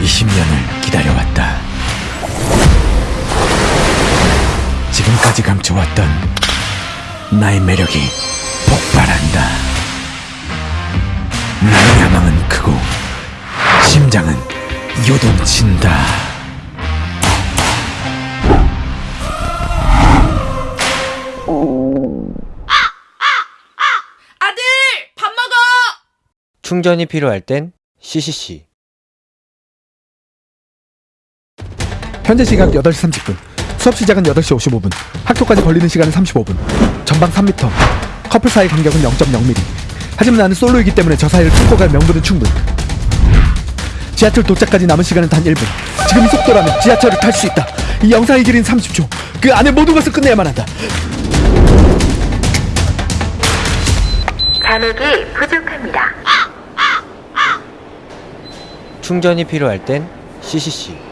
20년을 기다려왔다. 지금까지 감춰왔던 나의 매력이 폭발한다. 나의 야망은 크고 심장은 요동친다. 아들! 밥 먹어! 충전이 필요할 땐 CCC. 현재 시각 8시 30분. 수업 시작은 8시 55분. 학교까지 걸리는 시간은 35분. 전방 3m. 커플 사이 간격은 0.0mm. 하지만 나는 솔로이기 때문에 저 사이를 뚫고 갈 명분은 충분. 지하철 도착까지 남은 시간은 단 1분. 지금 이 속도라면 지하철을 탈 수 있다. 이 영상의 길이는 30초. 그 안에 모든 것을 끝내야만 한다. 잔액이 부족합니다. 충전이 필요할 땐 CCC.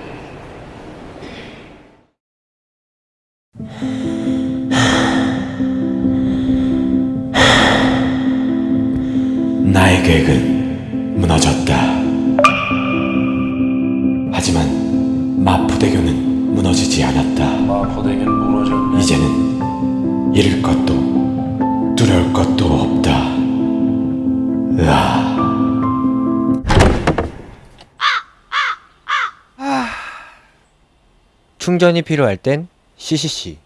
계획은 무너졌다. 하지만 마포대교는 무너지지 않았다. 마포대교는 무너졌네. 이제는 잃을 것도 두려울 것도 없다. 으아. 충전이 필요할 땐 CCC.